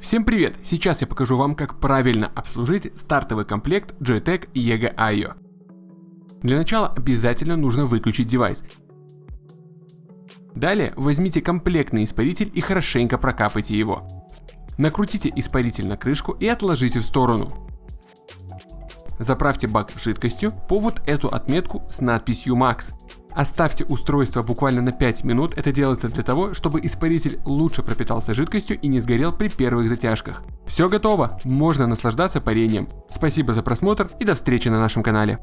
Всем привет! Сейчас я покажу вам, как правильно обслужить стартовый комплект Joytech EGA IO. Для начала обязательно нужно выключить девайс. Далее возьмите комплектный испаритель и хорошенько прокапайте его. Накрутите испаритель на крышку и отложите в сторону. Заправьте бак жидкостью по вот эту отметку с надписью MAX. Оставьте устройство буквально на 5 минут, это делается для того, чтобы испаритель лучше пропитался жидкостью и не сгорел при первых затяжках. Все готово, можно наслаждаться парением. Спасибо за просмотр и до встречи на нашем канале.